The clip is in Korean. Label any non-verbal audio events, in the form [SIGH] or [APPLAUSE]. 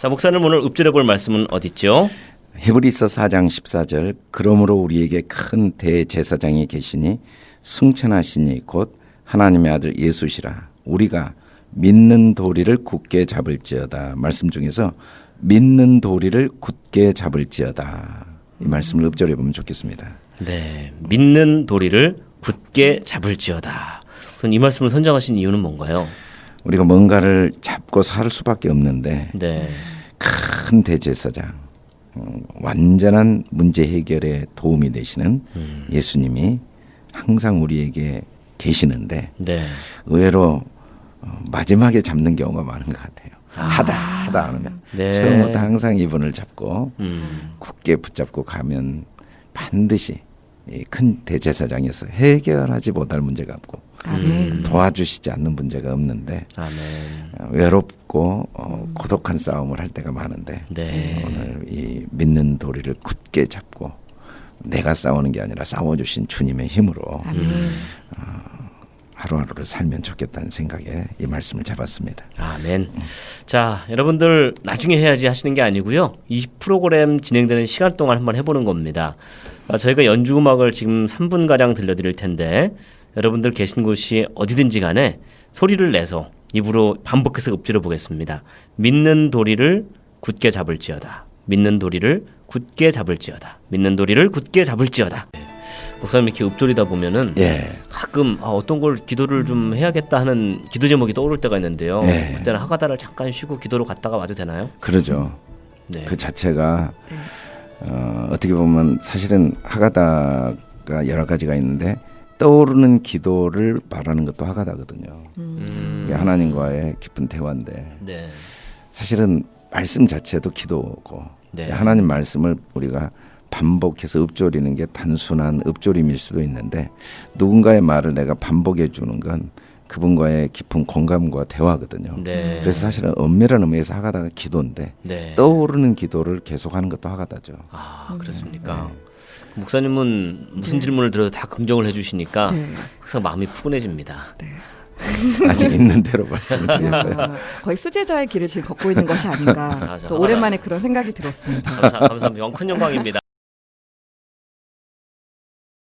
자, 목사님 오늘 읊조려 볼 말씀은 어디 있죠? 히브리서 4장 14절 그러므로 우리에게 큰 대제사장이 계시니 승천하시니 곧 하나님의 아들 예수시라 우리가 믿는 도리를 굳게 잡을지어다 말씀 중에서 믿는 도리를 굳게 잡을지어다 이 말씀을 읊조려 보면 좋겠습니다. 네, 믿는 도리를 굳게 잡을지어다. 우선 이 말씀을 선정하신 이유는 뭔가요? 우리가 뭔가를 잡고 살 수밖에 없는데 네, 큰 대제사장 어, 완전한 문제 해결에 도움이 되시는 예수님이 항상 우리에게 계시는데 네, 의외로 어, 마지막에 잡는 경우가 많은 것 같아요. 하다 하다 안 하면. 네. 처음부터 항상 이분을 잡고 음, 굳게 붙잡고 가면 반드시 이큰 대제사장에서 해결하지 못할 문제가 없고 아멘. 도와주시지 않는 문제가 없는데 아멘. 어, 외롭고 어, 고독한 싸움을 할 때가 많은데 네, 오늘 이 믿는 도리를 굳게 잡고 내가 싸우는 게 아니라 싸워주신 주님의 힘으로 아멘. 하루하루를 살면 좋겠다는 생각에 이 말씀을 잡았습니다. 아멘. 자, 여러분들 나중에 해야지 하시는 게 아니고요. 이 프로그램 진행되는 시간 동안 한번 해보는 겁니다. 아, 저희가 연주 음악을 지금 3분 가량 들려드릴 텐데 여러분들 계신 곳이 어디든지 간에 소리를 내서 입으로 반복해서 읊조려 보겠습니다. 믿는 도리를 굳게 잡을지어다. 믿는 도리를 굳게 잡을지어다. 믿는 도리를 굳게 잡을지어다. 네. 목사님 이렇게 읊조리다 보면은 예, 가끔 아, 어떤 걸 기도를 좀 해야겠다 하는 기도 제목이 떠오를 때가 있는데요. 네. 그때는 하가다를 잠깐 쉬고 기도로 갔다가 와도 되나요? 그러죠. 네. 그 자체가 네. 어, 어떻게 보면 사실은 하가다가 여러 가지가 있는데 떠오르는 기도를 말하는 것도 하가다거든요. 음. 하나님과의 깊은 대화인데 네. 사실은 말씀 자체도 기도고 네. 하나님 말씀을 우리가 반복해서 읊조리는 게 단순한 읊조림일 수도 있는데 누군가의 말을 내가 반복해 주는 건 그분과의 깊은 공감과 대화거든요. 네. 그래서 사실은 엄밀한 의미에서 하가다가 기도인데 네. 떠오르는 기도를 계속하는 것도 하가다죠. 아 그렇습니까? 네. 목사님은 무슨 질문을 들어도 다 긍정을 해주시니까 네. 항상 마음이 푸근해집니다. [LAUGHS] 아직 있는 대로 말씀을 드렸고요. 아, 거의 수제자의 길을 지금 걷고 있는 것이 아닌가. [LAUGHS] 또 오랜만에 그런 생각이 들었습니다. 감사, 감사합니다. 큰 영광입니다.